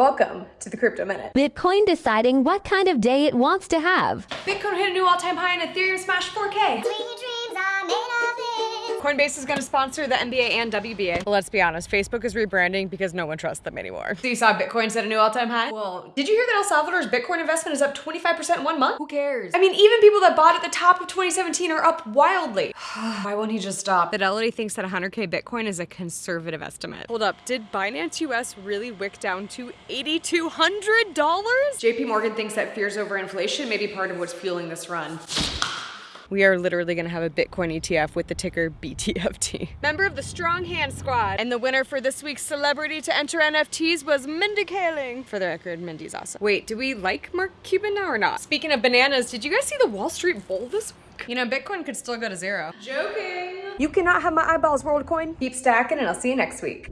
Welcome to the Crypto Minute. Bitcoin deciding what kind of day it wants to have. Bitcoin hit a new all-time high and Ethereum smashed 4K. Coinbase is going to sponsor the NBA and WNBA. Let's be honest, Facebook is rebranding because no one trusts them anymore. So you saw Bitcoin set a new all-time high? Well, did you hear that El Salvador's Bitcoin investment is up 25% in one month? Who cares? I mean, even people that bought at the top of 2017 are up wildly. Why won't he just stop? Fidelity thinks that 100k Bitcoin is a conservative estimate. Hold up, did Binance US really wick down to $8,200? JP Morgan thinks that fears over inflation may be part of what's fueling this run. We are literally gonna have a Bitcoin ETF with the ticker BTFT. Member of the Strong Hand Squad. And the winner for this week's celebrity to enter NFTs was Mindy Kaling. For the record, Mindy's awesome. Wait, do we like Mark Cuban now or not? Speaking of bananas, did you guys see the Wall Street Bull this week? You know, Bitcoin could still go to zero. Joking. You cannot have my eyeballs, WorldCoin. Keep stacking and I'll see you next week.